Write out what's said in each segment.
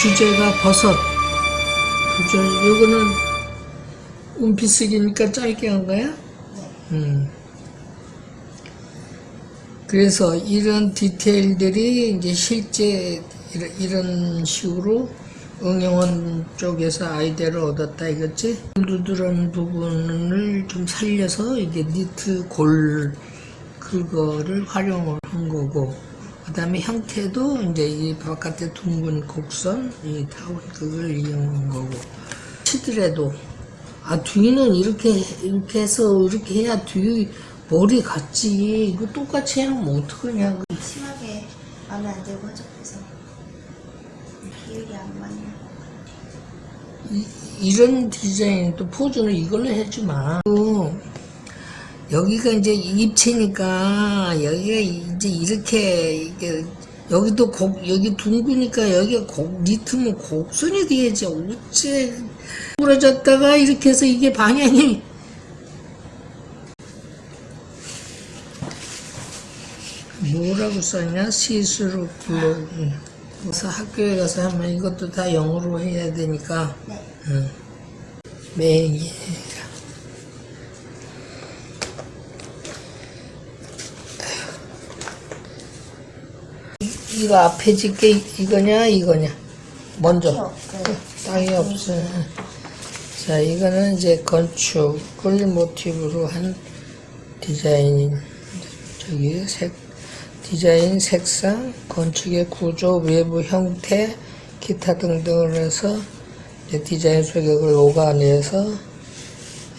주제가 버섯. 주제, 요거는 은피쓰기니까 짧게 한 거야? 음. 그래서 이런 디테일들이 이제 실제 이런, 식으로 응용원 쪽에서 아이디어를 얻었다 이거지? 누드런 부분을 좀 살려서 이게 니트 골 그거를 활용을 한 거고 그 다음에 형태도 이제 이 바깥에 둥근 곡선 이 타원 그걸 이용한 거고. 치더라도. 아 뒤는 이렇게 이렇게 해서 이렇게 해야 뒤 머리 같지. 이거 똑같이 해놓으면 어떡하냐. 심하게 마음에 안 들고 안 맞는 것 이, 이런 디자인 또 포즈는 이걸로 해지 마. 또 여기가 이제 입체니까 여기가 이제 이렇게 이게 여기도 곡 여기 둥그니까 여기가 곡 니트면 곡선이 돼야지. 어째 부러졌다가 이렇게 해서 이게 방향이. 뭐라고 써냐? 시스루 블로 그래서 학교에 가서 하면 이것도 다 영어로 해야 되니까. 네. 응. 매일 이거 앞에 짓게 이거냐 이거냐 먼저 없어요. 땅이 없어 자 이거는 이제 건축을 모티브로 한 디자인 저기 색 디자인 색상 건축의 구조 외부 형태 기타 등등을 해서 이제 디자인 소격을 녹아내서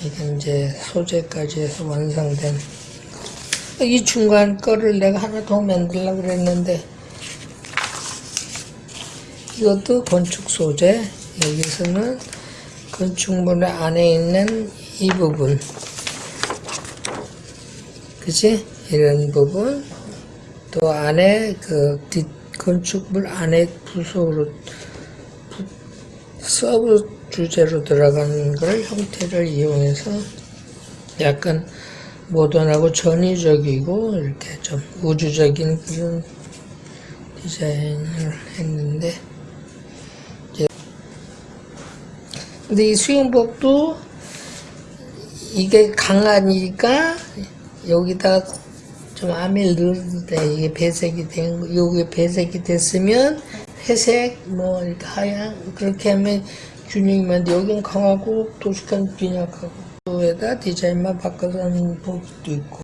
이게 이제 소재까지 해서 완성된 거. 이 중간 거를 내가 하나 더 만들려고 그랬는데 이것도 건축 소재. 여기서는 건축물 안에 있는 이 부분. 그치? 이런 부분. 또 안에 그 뒷 건축물 안에 부속으로 부- sub 주제로 들어가는 걸 형태를 이용해서 약간 모던하고 전위적이고 이렇게 좀 우주적인 그런 디자인을 했는데 이제 근데 이 수영복도 이게 강하니까 여기다 좀 아밀 넣어도 돼. 이게 배색이 된, 거. 요게 배색이 됐으면 회색, 뭐, 이렇게 하얀, 그렇게 하면 균형이 맞는데 여긴 강하고 도식한 빈약하고. 에다 디자인만 바꿔서 하는 법도 있고.